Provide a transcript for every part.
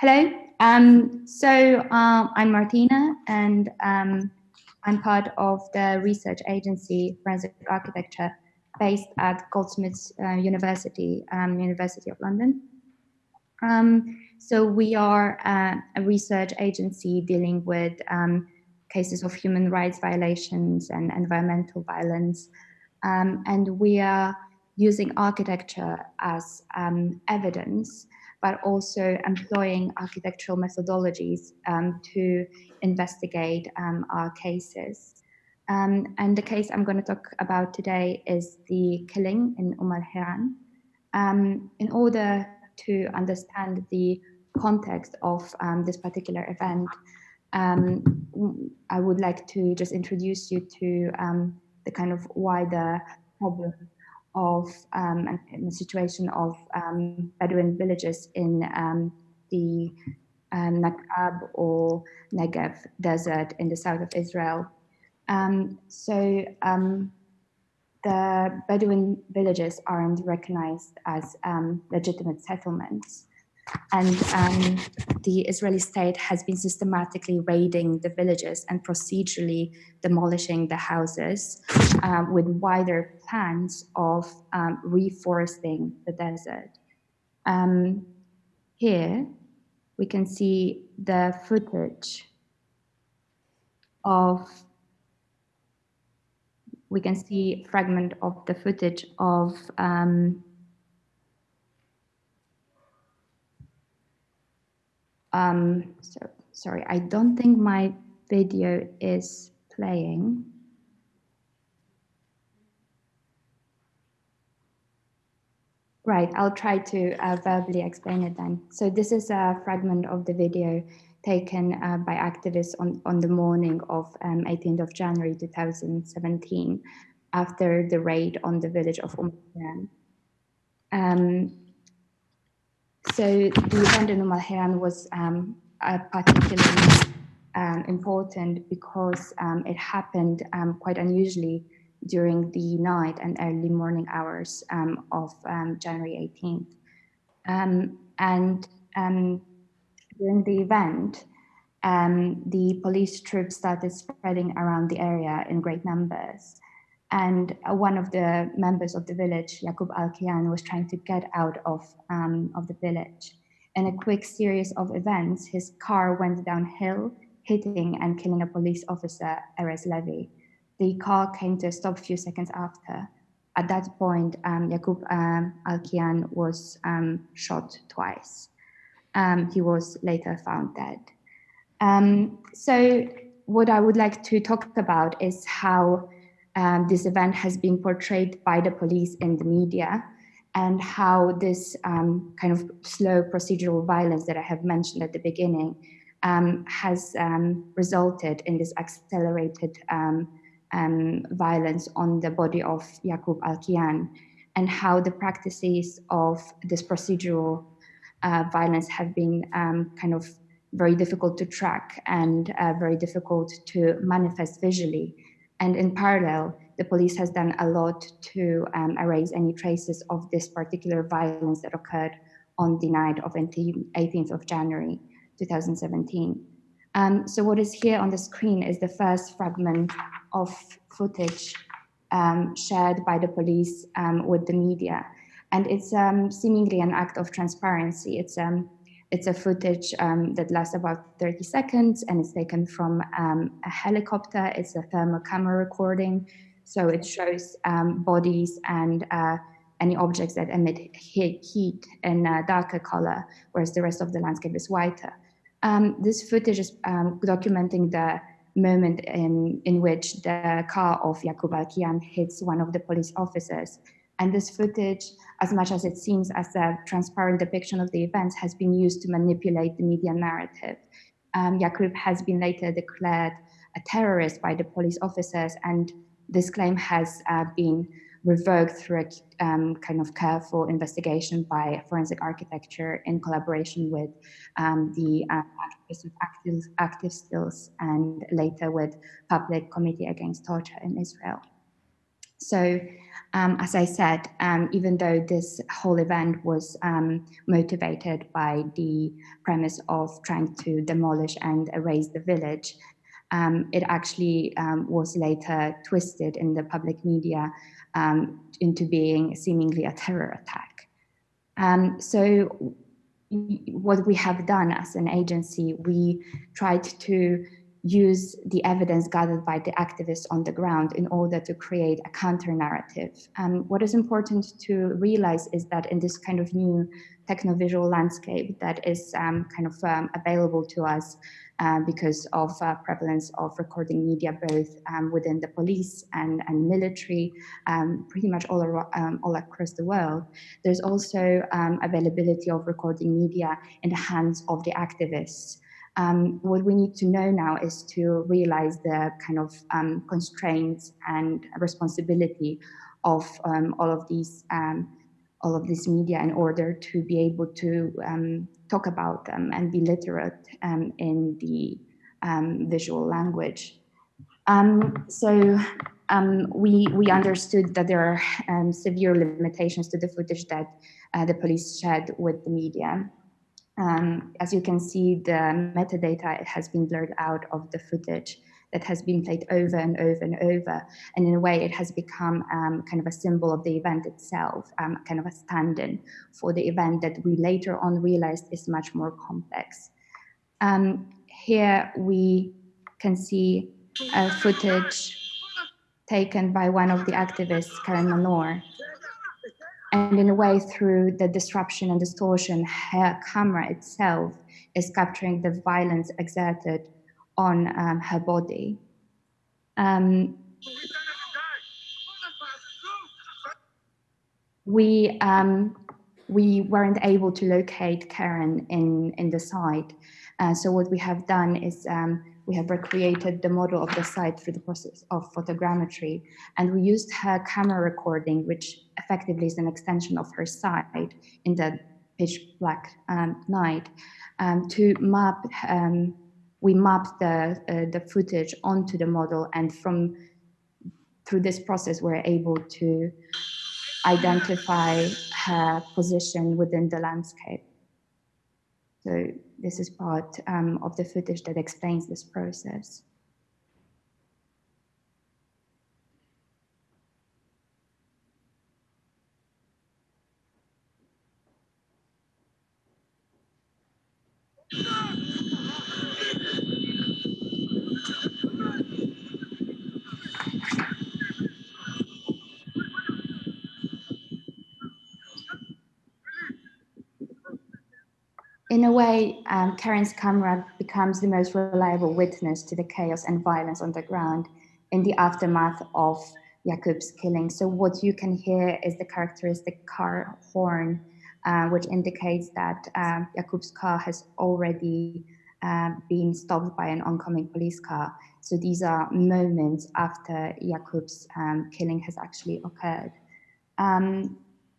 Hello. Um, so um, I'm Martina, and um, I'm part of the research agency Forensic Architecture, based at Goldsmiths uh, University, um, University of London. Um, so we are uh, a research agency dealing with um, cases of human rights violations and environmental violence, and we are using architecture as evidence but also employing architectural methodologies um, to investigate um, our cases. Um, and the case I'm going to talk about today is the killing in Umm al-Hiran. Um, in order to understand the context of um, this particular event, I would like to just introduce you to the kind of wider problem of um, a situation of um, Bedouin villages in um, the um, Nakab or Negev desert in the south of Israel. Um, so um, the Bedouin villages aren't recognized as legitimate settlements. And um, the Israeli state has been systematically raiding the villages and procedurally demolishing the houses uh, with wider plans of um, reforesting the desert. Um, here, we can see the footage of we can see fragment of the footage of um, so, sorry, I don't think my video is playing. Right, I'll try to uh, verbally explain it then. So this is a fragment of the video taken uh, by activists on, on the morning of um, 18th of January 2017 after the raid on the village of Umm um, so the event in Umm was um, particularly um, important because um, it happened um, quite unusually during the night and early morning hours um, of um, January 18th. and during the event, the police troops started spreading around the area in great numbers. And uh, one of the members of the village, Yaqub Al-Kiyan, was trying to get out of, um, of the village. In a quick series of events, his car went downhill, hitting and killing a police officer, Erez Levy. The car came to a stop a few seconds after. At that point, um, Yaqub um, Al-Kiyan was um, shot twice. Um, he was later found dead. Um, so what I would like to talk about is how um, this event has been portrayed by the police in the media and how this um, kind of slow procedural violence that I have mentioned at the beginning um, has um, resulted in this accelerated um, um, violence on the body of Yaqub Al-Kiyan and how the practices of this procedural uh, violence have been kind of very difficult to track and uh, very difficult to manifest visually and in parallel, the police has done a lot to um, erase any traces of this particular violence that occurred on the night of 18th of January 2017. Um, so what is here on the screen is the first fragment of footage um, shared by the police um, with the media. And it's um, seemingly an act of transparency. It's um, it's a footage um, that lasts about 30 seconds and it's taken from um, a helicopter. It's a thermal camera recording. So it shows um, bodies and uh, any objects that emit heat in a darker color, whereas the rest of the landscape is whiter. Um, this footage is um, documenting the moment in, in which the car of Yaqub Al-Kiyan hits one of the police officers and this footage, as much as it seems as a transparent depiction of the events, has been used to manipulate the media narrative. Um, has been later declared a terrorist by the police officers, and this claim has uh, been revoked through a um, kind of careful investigation by forensic architecture in collaboration with um, the uh, active, ActiveStills and later with Public Committee Against Torture in Israel. So um, as I said, um, even though this whole event was um, motivated by the premise of trying to demolish and erase the village, um, it actually um, was later twisted in the public media um, into being seemingly a terror attack. so what we have done as an agency, we tried to use the evidence gathered by the activists on the ground in order to create a counter narrative. Um, what is important to realize is that in this kind of new techno-visual landscape that is um, kind of um, available to us uh, because of uh, prevalence of recording media both um, within the police and, and military, um, pretty much all, um, all across the world. There's also availability of recording media in the hands of the activists. Um, what we need to know now is to realize the kind of um, constraints and responsibility of um, all of these um, all of this media in order to be able to um, talk about them and be literate um, in the visual language. so we we understood that there are severe limitations to the footage that uh, the police shared with the media. Um, as you can see, the metadata has been blurred out of the footage that has been played over and over and over. And in a way, it has become um, kind of a symbol of the event itself, um, kind of a stand-in for the event that we later on realized is much more complex. Um, here we can see a footage taken by one of the activists, Keren Manor, and in a way, through the disruption and distortion, her camera itself is capturing the violence exerted on um, her body. Um, we um, we weren't able to locate Keren in in the site, uh, so what we have done is um, we have recreated the model of the site through the process of photogrammetry, and we used her camera recording, which effectively is an extension of her sight in the pitch black um, night, um, to map. Um, we mapped the uh, the footage onto the model, and from through this process, we're able to identify her position within the landscape. So this is part um, of the footage that explains this process. In a way, um, Keren's camera becomes the most reliable witness to the chaos and violence on the ground in the aftermath of Yaqub's killing. So what you can hear is the characteristic car horn, uh, which indicates that um, Yaqub's car has already uh, been stopped by an oncoming police car. So these are moments after Yaqub's um, killing has actually occurred. Um,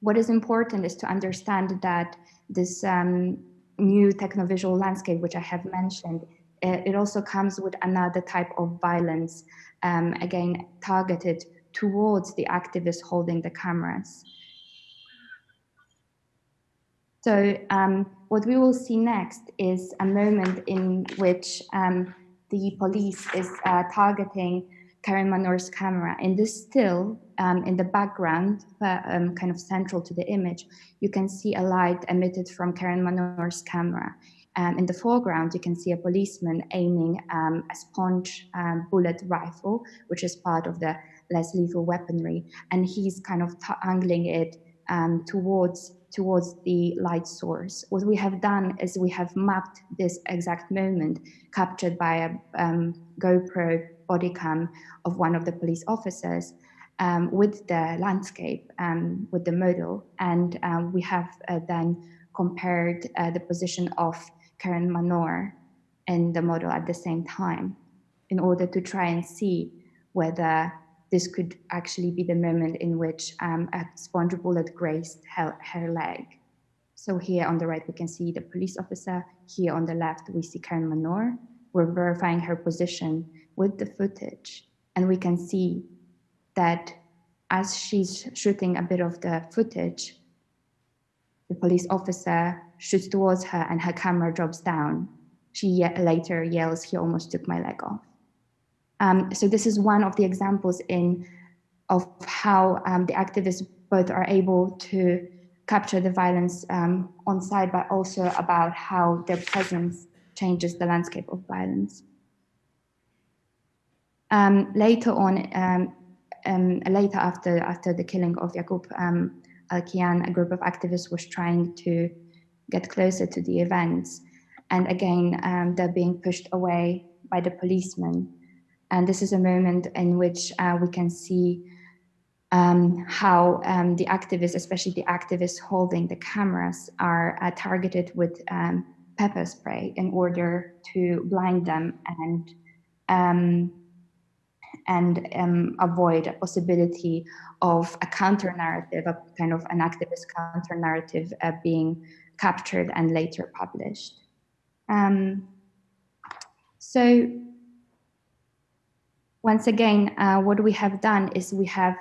what is important is to understand that this um, new technovisual landscape, which I have mentioned, uh, it also comes with another type of violence, um, again, targeted towards the activists holding the cameras. So um, what we will see next is a moment in which um, the police is uh, targeting Keren Manor's camera. In this still, um, in the background, uh, um, kind of central to the image, you can see a light emitted from Keren Manor's camera. Um, in the foreground, you can see a policeman aiming um, a sponge um, bullet rifle, which is part of the less lethal weaponry, and he's kind of angling it um, towards towards the light source. What we have done is we have mapped this exact moment captured by a GoPro body cam of one of the police officers um, with the landscape, um, with the model. And um, we have uh, then compared uh, the position of Keren Manor and the model at the same time in order to try and see whether this could actually be the moment in which um, a sponge bullet grazed her, her leg. So here on the right, we can see the police officer. Here on the left, we see Keren Manor. We're verifying her position with the footage, and we can see that as she's shooting a bit of the footage, the police officer shoots towards her and her camera drops down. She ye later yells, he almost took my leg off. Um, so this is one of the examples in of how um, the activists both are able to capture the violence um, on site, but also about how their presence changes the landscape of violence. Um, later on, um, um, later after after the killing of Yaqub um, Al-Kiyan, a group of activists was trying to get closer to the events, and again um, they're being pushed away by the policemen. And this is a moment in which uh, we can see um, how um, the activists, especially the activists holding the cameras, are uh, targeted with pepper spray in order to blind them and and um, avoid a possibility of a counter narrative, a kind of an activist counter narrative uh, being captured and later published. Um, so once again, uh, what we have done is we have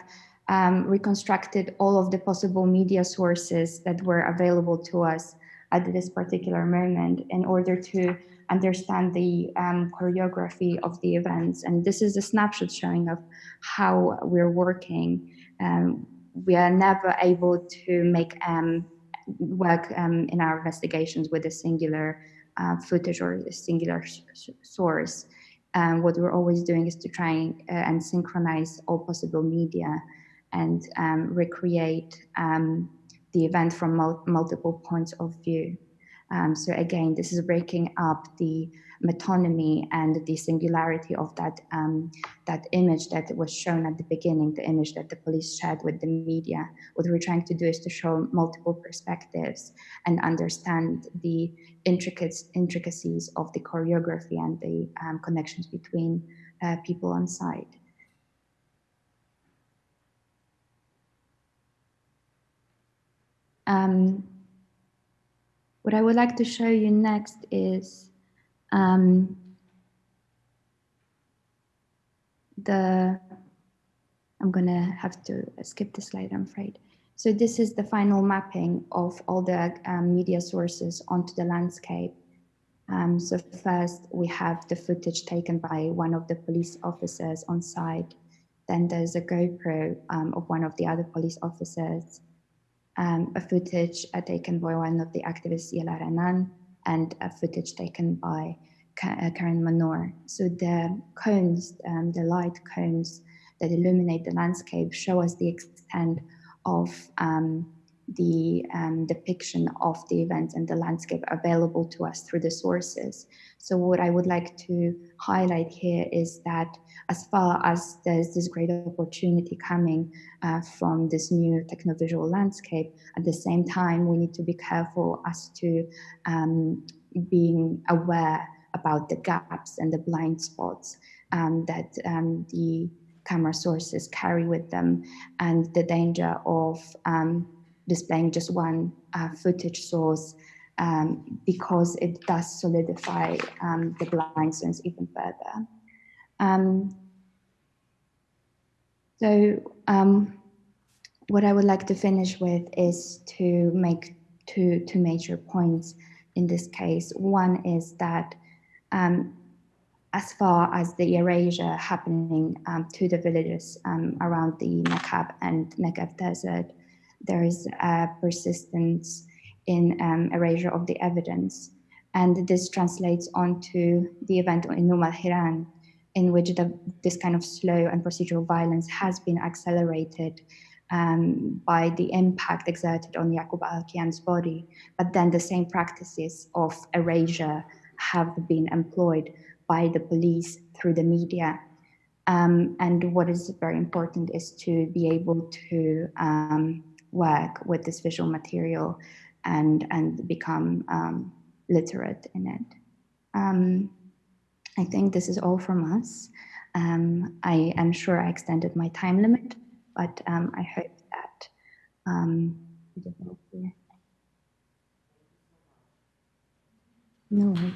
um, reconstructed all of the possible media sources that were available to us at this particular moment in order to understand the um, choreography of the events. And this is a snapshot showing of how we're working. Um, we are never able to make um, work um, in our investigations with a singular uh, footage or a singular source. Um, what we're always doing is to try uh, and synchronize all possible media and um, recreate um, the event from mul multiple points of view. Um, so again, this is breaking up the metonymy and the singularity of that um, that image that was shown at the beginning, the image that the police shared with the media. What we're trying to do is to show multiple perspectives and understand the intricacies of the choreography and the um, connections between uh, people on site. Um, what I would like to show you next is um, the, I'm gonna have to skip the slide, I'm afraid. So this is the final mapping of all the um, media sources onto the landscape. Um, so first we have the footage taken by one of the police officers on site. Then there's a GoPro um, of one of the other police officers um, a footage uh, taken by one of the activists, Yala Renan, and a footage taken by uh, Keren Manor. So the cones, um, the light cones that illuminate the landscape show us the extent of um, the um, depiction of the events and the landscape available to us through the sources. So what I would like to highlight here is that as far as there's this great opportunity coming uh, from this new technovisual landscape, at the same time, we need to be careful as to um, being aware about the gaps and the blind spots um, that um, the camera sources carry with them and the danger of um, displaying just one uh, footage source um, because it does solidify um, the blind zones even further. Um, so um, what I would like to finish with is to make two, two major points in this case. One is that um, as far as the erasure happening um, to the villages around the Nakab and Negev desert, there is a persistence in um, erasure of the evidence. And this translates onto the event in Umm al-Hiran, in which the, this kind of slow and procedural violence has been accelerated um, by the impact exerted on Yaqub al-Kiyan's body. But then the same practices of erasure have been employed by the police through the media. Um, and what is very important is to be able to um, work with this visual material and, and become um, literate in it. Um, I think this is all from us. Um, I am sure I extended my time limit, but um, I hope that um, no worries.